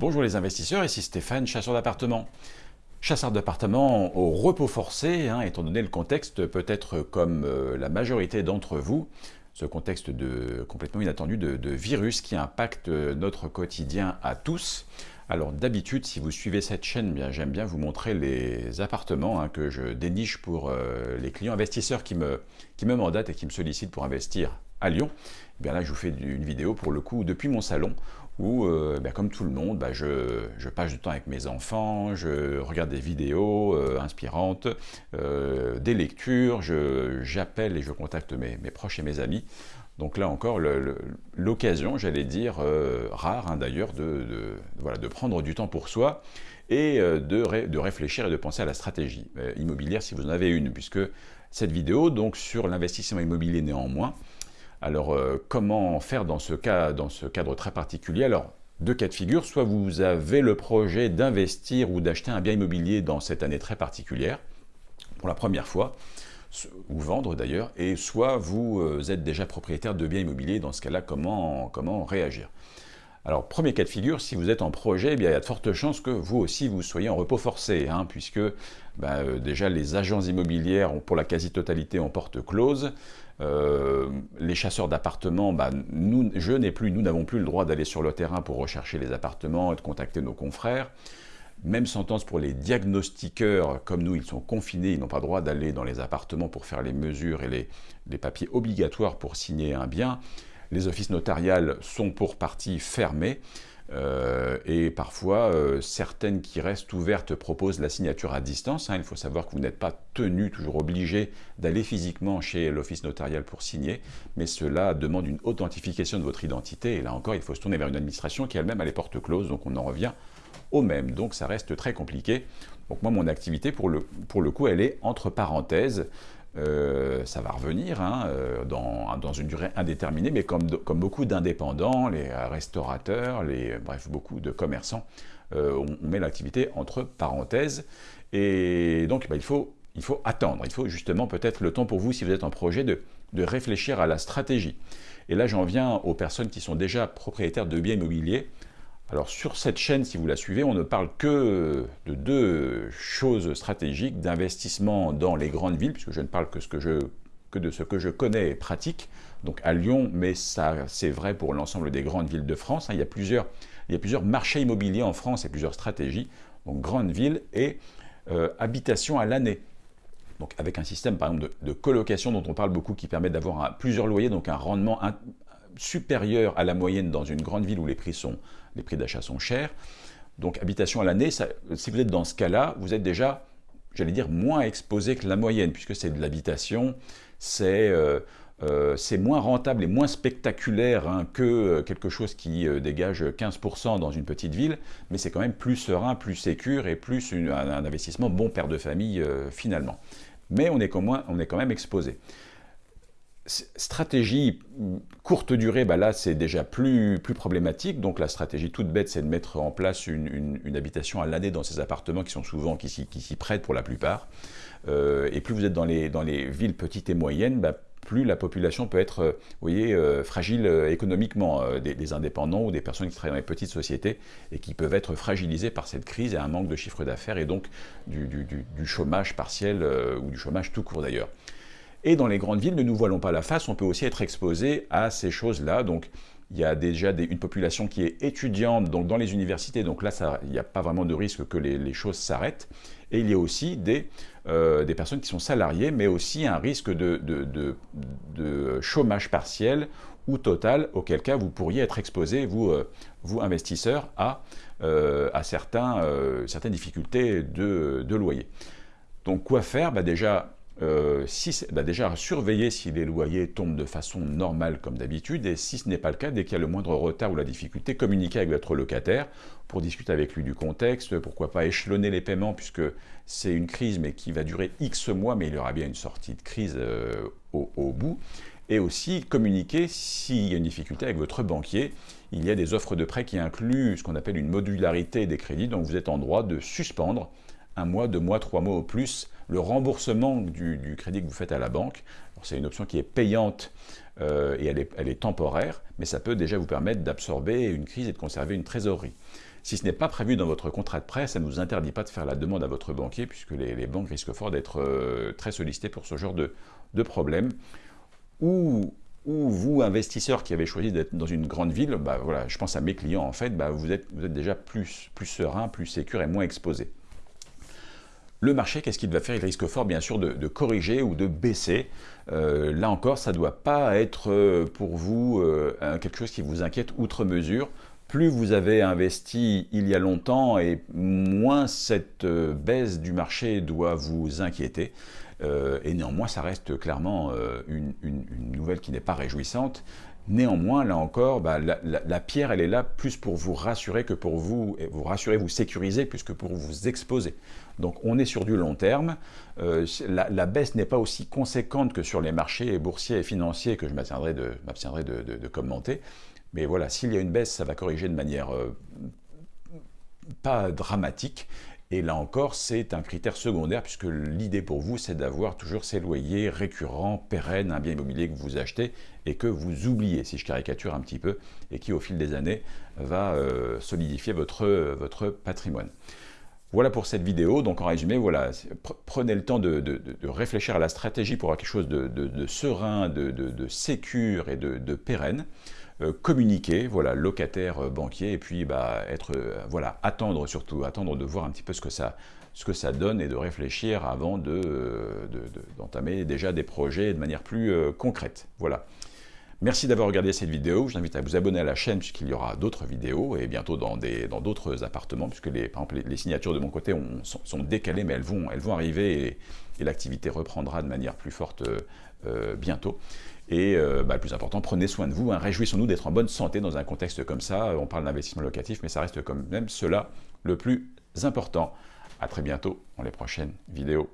Bonjour les investisseurs, ici Stéphane, chasseur d'appartements. Chasseur d'appartements au repos forcé, hein, étant donné le contexte, peut-être comme euh, la majorité d'entre vous, ce contexte de, complètement inattendu de, virus qui impacte notre quotidien à tous. Alors d'habitude, si vous suivez cette chaîne, bien j'aime bien vous montrer les appartements hein, que je déniche pour euh, les clients investisseurs qui me, qui me mandatent et qui me sollicitent pour investir à Lyon. Eh bien là, je vous fais une vidéo pour le coup depuis mon salon où, euh, ben, comme tout le monde, ben, je, passe du temps avec mes enfants, je regarde des vidéos euh, inspirantes, euh, des lectures, j'appelle et je contacte mes, proches et mes amis. Donc là encore, l'occasion, j'allais dire, rare hein, d'ailleurs, de prendre du temps pour soi et de, de réfléchir et de penser à la stratégie immobilière si vous en avez une, puisque cette vidéo, donc sur l'investissement immobilier néanmoins, alors, euh, comment faire dans ce, cas, dans ce cadre très particulier? Alors, deux cas de figure, soit vous avez le projet d'investir ou d'acheter un bien immobilier dans cette année très particulière, pour la première fois, ou vendre d'ailleurs, et soit vous euh, êtes déjà propriétaire de biens immobiliers, dans ce cas-là, comment, comment réagir? Alors, premier cas de figure, si vous êtes en projet, eh il y a de fortes chances que vous aussi vous soyez en repos forcé, hein, puisque bah, euh, déjà les agences immobilières, ont, pour la quasi-totalité, en porte close. Euh, les chasseurs d'appartements, bah, nous, je n'ai plus, nous n'avons plus le droit d'aller sur le terrain pour rechercher les appartements et de contacter nos confrères. Même sentence pour les diagnostiqueurs, comme nous, ils sont confinés, ils n'ont pas le droit d'aller dans les appartements pour faire les mesures et les papiers obligatoires pour signer un bien. Les offices notariales sont pour partie fermés. Euh, et parfois, euh, certaines qui restent ouvertes proposent la signature à distance. Hein. Il faut savoir que vous n'êtes pas tenu, toujours obligé, d'aller physiquement chez l'office notarial pour signer, mais cela demande une authentification de votre identité. Et là encore, il faut se tourner vers une administration qui elle-même a les portes closes, donc on en revient au même. Donc ça reste très compliqué. Donc moi, mon activité, pour le, pour le coup, elle est entre parenthèses. Euh, ça va revenir hein, euh, dans, une durée indéterminée, mais comme, comme beaucoup d'indépendants, les restaurateurs, les, bref, beaucoup de commerçants, euh, on, met l'activité entre parenthèses. Et donc, bah, il, faut, il faut attendre. Il faut justement peut-être le temps pour vous, si vous êtes en projet, de, de réfléchir à la stratégie. Et là, j'en viens aux personnes qui sont déjà propriétaires de biens immobiliers. Alors sur cette chaîne, si vous la suivez, on ne parle que de deux choses stratégiques, d'investissement dans les grandes villes, puisque je ne parle que, de ce que je connais et pratique, donc à Lyon, mais ça c'est vrai pour l'ensemble des grandes villes de France. Hein. il, y a plusieurs, il y a plusieurs marchés immobiliers en France et plusieurs stratégies, donc grandes villes et euh, habitation à l'année. Donc avec un système par exemple de, colocation dont on parle beaucoup qui permet d'avoir plusieurs loyers, donc un rendement supérieur à la moyenne dans une grande ville où les prix sont prix d'achat sont chers. Donc habitation à l'année, si vous êtes dans ce cas-là, vous êtes déjà, j'allais dire, moins exposé que la moyenne, puisque c'est de l'habitation, c'est euh, euh, moins rentable et moins spectaculaire hein, que euh, quelque chose qui dégage 15% dans une petite ville, mais c'est quand même plus serein, plus sécure et plus un, investissement bon père de famille finalement. Mais on est, on est quand même exposé stratégie courte durée, bah là c'est déjà plus, problématique. Donc la stratégie toute bête, c'est de mettre en place une, habitation à l'année dans ces appartements qui sont souvent, qui s'y prêtent pour la plupart. Euh, et plus vous êtes dans les, villes petites et moyennes, bah, plus la population peut être, euh, vous voyez, euh, fragile économiquement, des, indépendants ou des personnes qui travaillent dans les petites sociétés et qui peuvent être fragilisées par cette crise et un manque de chiffre d'affaires et donc du chômage partiel ou du chômage tout court d'ailleurs. Et dans les grandes villes, ne nous voilons pas la face, on peut aussi être exposé à ces choses-là. Donc, il y a déjà une population qui est étudiante donc dans les universités, donc là, il n'y a pas vraiment de risque que les, choses s'arrêtent. Et il y a aussi des, euh, personnes qui sont salariées, mais aussi un risque de, chômage partiel ou total, auquel cas vous pourriez être exposé, vous, euh, investisseurs, à, euh, certaines difficultés de, loyer. Donc quoi faire? Bah Déjà, euh, bah déjà surveiller si les loyers tombent de façon normale comme d'habitude, et si ce n'est pas le cas, dès qu'il y a le moindre retard ou la difficulté, communiquer avec votre locataire pour discuter avec lui du contexte, pourquoi pas échelonner les paiements puisque c'est une crise mais qui va durer X mois, mais il y aura bien une sortie de crise euh, au, au, bout, et aussi communiquer s'il y a une difficulté avec votre banquier. Il y a des offres de prêt qui incluent ce qu'on appelle une modularité des crédits, donc vous êtes en droit de suspendre un mois, deux mois, trois mois au plus, le remboursement du, crédit que vous faites à la banque. C'est une option qui est payante et elle est, temporaire, mais ça peut déjà vous permettre d'absorber une crise et de conserver une trésorerie. Si ce n'est pas prévu dans votre contrat de prêt, ça ne vous interdit pas de faire la demande à votre banquier, puisque les, banques risquent fort d'être très sollicitées pour ce genre de, problème. Ou ou vous, investisseur qui avez choisi d'être dans une grande ville, bah voilà, je pense à mes clients en fait, bah vous, êtes, déjà plus, serein, plus sécur et moins exposé. Le marché, qu'est-ce qu'il va faire? Il risque fort, bien sûr, de, corriger ou de baisser. Euh, là encore, ça ne doit pas être euh, pour vous euh, quelque chose qui vous inquiète outre mesure. Plus vous avez investi il y a longtemps et moins cette baisse du marché doit vous inquiéter. Et néanmoins, ça reste clairement une, nouvelle qui n'est pas réjouissante. Néanmoins, là encore, bah, la, pierre, elle est là plus pour vous rassurer que pour vous, vous rassurer, vous sécuriser, plus que pour vous exposer. Donc on est sur du long terme. Euh, la, baisse n'est pas aussi conséquente que sur les marchés boursiers et financiers que je m'abstiendrai de, de, commenter. Mais voilà, s'il y a une baisse, ça va corriger de manière pas dramatique. Et là encore, c'est un critère secondaire puisque l'idée pour vous, c'est d'avoir toujours ces loyers récurrents, pérennes, un bien immobilier que vous achetez et que vous oubliez, si je caricature un petit peu, et qui au fil des années va euh, solidifier votre, patrimoine. Voilà pour cette vidéo. Donc en résumé, voilà, prenez le temps de, réfléchir à la stratégie pour avoir quelque chose de, serein, de, de, sécure et de, pérenne. Euh, communiquer, voilà, locataire, euh, banquier, et puis bah, être, euh, voilà, attendre surtout, attendre de voir un petit peu ce que ça, ce que ça donne et de réfléchir avant d'entamer de, déjà des projets de manière plus concrète. Voilà. Merci d'avoir regardé cette vidéo. Je vous invite à vous abonner à la chaîne puisqu'il y aura d'autres vidéos et bientôt dans d'autres dans appartements puisque les, par exemple, les, signatures de mon côté sont, décalées mais elles vont, elles vont arriver et, l'activité reprendra de manière plus forte bientôt. Et euh, bah, le plus important, prenez soin de vous, hein. réjouissons-nous d'être en bonne santé dans un contexte comme ça. On parle d'investissement locatif, mais ça reste quand même cela le plus important. A très bientôt dans les prochaines vidéos.